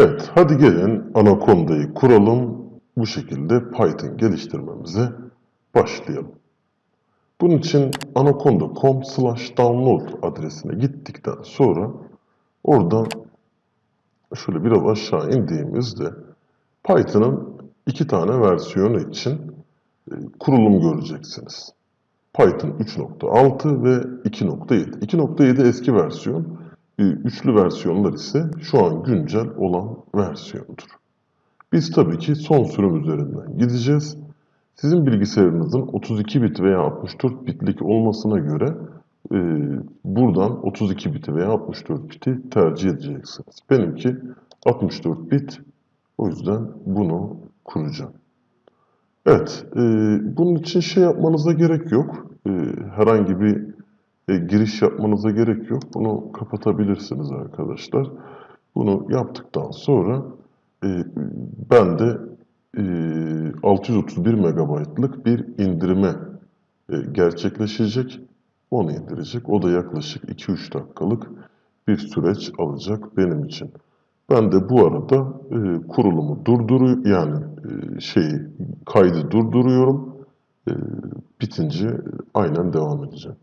Evet, hadi gelin Anaconda'yı kuralım. Bu şekilde Python geliştirmemize başlayalım. Bunun için anaconda.com slash download adresine gittikten sonra oradan şöyle biraz aşağı indiğimizde Python'ın iki tane versiyonu için e, kurulum göreceksiniz. Python 3.6 ve 2.7. 2.7 eski versiyon, üçlü versiyonlar ise şu an güncel olan versiyondur. Biz tabii ki son sürüm üzerinden gideceğiz. Sizin bilgisayarınızın 32 bit veya 64 bitlik olmasına göre e, buradan 32 biti veya 64 biti tercih edeceksiniz. Benimki 64 bit. O yüzden bunu kuracağım. Evet, e, bunun için şey yapmanıza gerek yok. E, herhangi bir e, giriş yapmanıza gerek yok. Bunu kapatabilirsiniz arkadaşlar. Bunu yaptıktan sonra e, ben de e, 631 megabaytlık bir indirime e, gerçekleşecek. Onu indirecek. O da yaklaşık 2-3 dakikalık bir süreç alacak benim için. Ben de bu arada e, kurulumu durduruyor yani e, şeyi kaydı durduruyorum. E, bitince aynen devam edeceğim.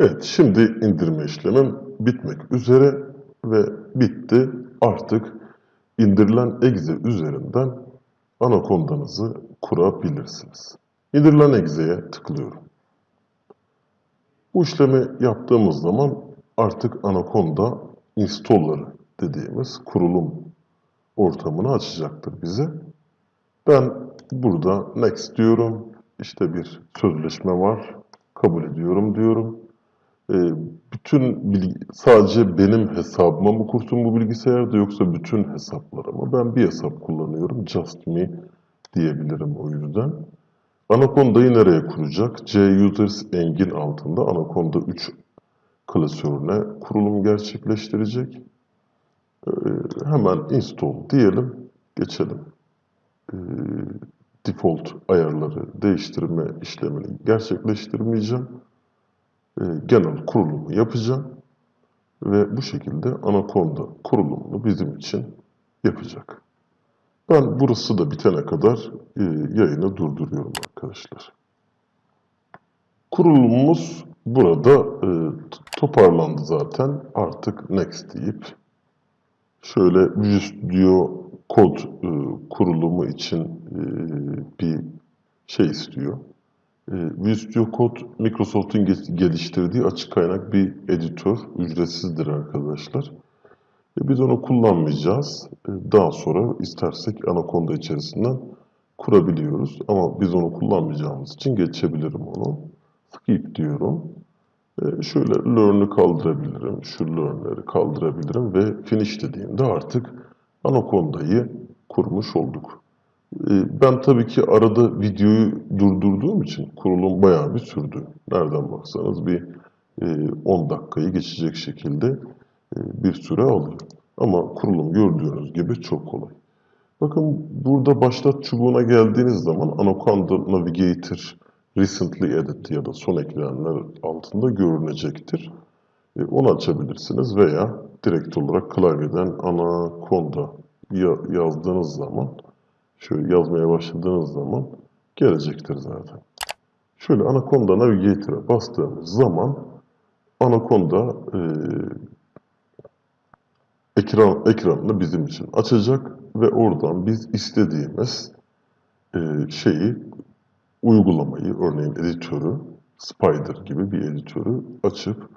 Evet, şimdi indirme işlemim bitmek üzere ve bitti. Artık indirilen exe üzerinden anakondanızı kurabilirsiniz. İndirilen exe'ye tıklıyorum. Bu işlemi yaptığımız zaman artık Anaconda installer'ı dediğimiz kurulum ortamını açacaktır bize. Ben burada next diyorum. İşte bir sözleşme var. Kabul ediyorum diyorum. Ee, bütün bilgi, sadece benim hesabıma mı kursun bu bilgisayarda yoksa bütün hesaplara mı? Ben bir hesap kullanıyorum. Just me diyebilirim o yüzden. Anaconda'yı nereye kuracak? C-Users Engine altında Anaconda 3 klasörüne kurulum gerçekleştirecek. Ee, hemen install diyelim. Geçelim. Ee, default ayarları değiştirme işlemini gerçekleştirmeyeceğim. Ee, genel kurulumu yapacağım. Ve bu şekilde Anaconda kurulumunu bizim için yapacak. Ben burası da bitene kadar e, yayını durduruyorum arkadaşlar. Kurulumumuz burada e, toparlandı zaten. Artık next deyip şöyle Visual Studio kod e, kurulumu için e, bir şey istiyor. Visual Studio Code Microsoft'un geliştirdiği açık kaynak bir editör. Ücretsizdir arkadaşlar. E, biz onu kullanmayacağız. E, daha sonra istersek Anaconda içerisinden kurabiliyoruz. Ama biz onu kullanmayacağımız için geçebilirim onu. Skip diyorum. E, şöyle learn'ü kaldırabilirim. Şu learn'leri kaldırabilirim ve finish dediğimde artık Anaconda'yı kurmuş olduk. E, ben tabii ki arada videoyu durdurduğum için kurulum bayağı bir sürdü. Nereden baksanız bir e, 10 dakikayı geçecek şekilde e, bir süre alıyor. Ama kurulum gördüğünüz gibi çok kolay. Bakın burada başlat çubuğuna geldiğiniz zaman Anaconda Navigator Recently Added ya da son eklenenler altında görünecektir. E, onu açabilirsiniz veya direkt olarak klavyeden Anaconda yazdığınız zaman, şöyle yazmaya başladığınız zaman gelecektir zaten. Şöyle Anaconda Navigator'a bastığımız zaman Anaconda e, ekran, ekranını bizim için açacak ve oradan biz istediğimiz e, şeyi uygulamayı, örneğin editörü, Spider gibi bir editörü açıp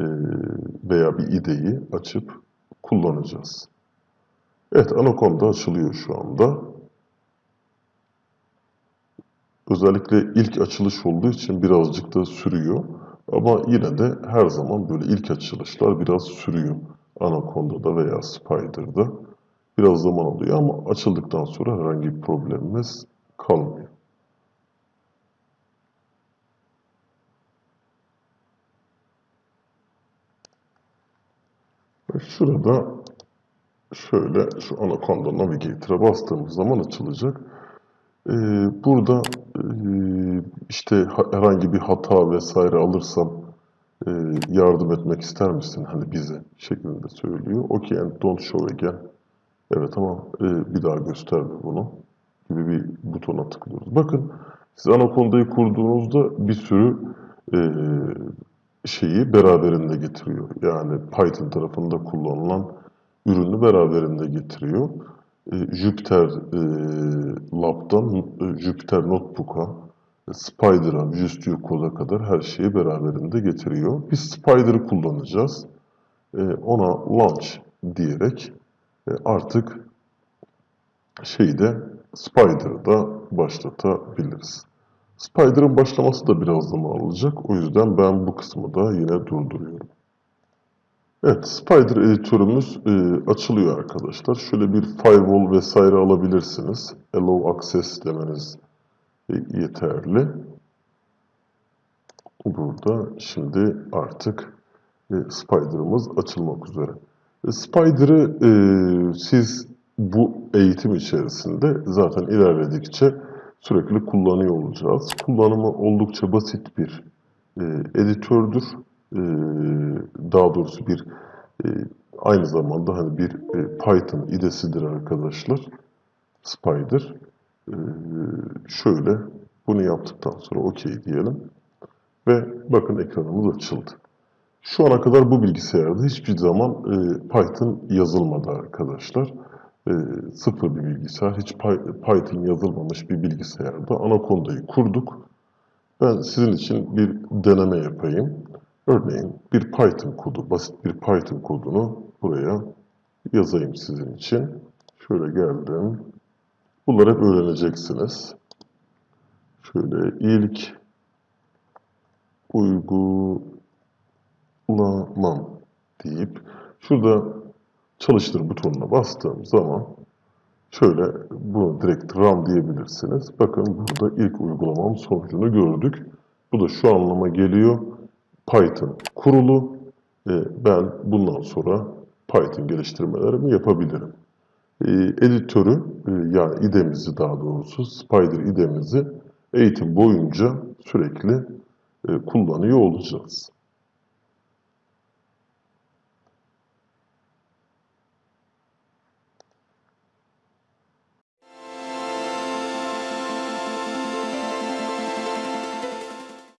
e, veya bir ideyi açıp kullanacağız. Evet, Anaconda açılıyor şu anda. Özellikle ilk açılış olduğu için birazcık da sürüyor. Ama yine de her zaman böyle ilk açılışlar biraz sürüyor. Anaconda'da veya Spider'da biraz zaman alıyor ama açıldıktan sonra herhangi bir problemimiz kalmıyor. Ve şurada şöyle şu Anaconda Navigator'a bastığımız zaman açılacak. Ee, burada işte herhangi bir hata vesaire alırsam e, yardım etmek ister misin hani bize şeklinde söylüyor. Okay and don't show again. Evet ama e, bir daha gösterme bunu gibi bir butona tıklıyoruz. Bakın siz Anaconda'yı kurduğunuzda bir sürü e, şeyi beraberinde getiriyor. Yani Python tarafında kullanılan ürünü beraberinde getiriyor. E, Jupyter e, Lab'dan e, Jupyter Notebook'a, Spider'a, Visual Code'a kadar her şeyi beraberinde getiriyor. Biz Spider'ı kullanacağız. E, ona launch diyerek artık şeyi de Spider'ı da başlatabiliriz. Spider'ın başlaması da biraz zaman alacak. O yüzden ben bu kısmı da yine durduruyorum. Evet, Spider editörümüz e, açılıyor arkadaşlar. Şöyle bir firewall vesaire alabilirsiniz. Allow access demeniz e, yeterli. Burada şimdi artık e, Spider'ımız açılmak üzere. E, Spider'ı e, siz bu eğitim içerisinde zaten ilerledikçe sürekli kullanıyor olacağız. Kullanımı oldukça basit bir e, editördür. E, daha doğrusu bir e, aynı zamanda hani bir e, Python idesidir arkadaşlar. Spider. E, şöyle bunu yaptıktan sonra OK diyelim. Ve bakın ekranımız açıldı. Şu ana kadar bu bilgisayarda hiçbir zaman e, Python yazılmadı arkadaşlar. E, sıfır bir bilgisayar, hiç Py- Python yazılmamış bir bilgisayarda Anaconda'yı kurduk. Ben sizin için bir deneme yapayım. Örneğin bir Python kodu, basit bir Python kodunu buraya yazayım sizin için. Şöyle geldim. Bunları hep öğreneceksiniz. Şöyle ilk uygulamam deyip şurada çalıştır butonuna bastığım zaman şöyle bunu direkt run diyebilirsiniz. Bakın burada ilk uygulamam sonucunu gördük. Bu da şu anlama geliyor. Python kurulu. Ben bundan sonra Python geliştirmelerimi yapabilirim. E, editörü e, yani idemizi daha doğrusu Spider idemizi eğitim boyunca sürekli e, kullanıyor olacağız.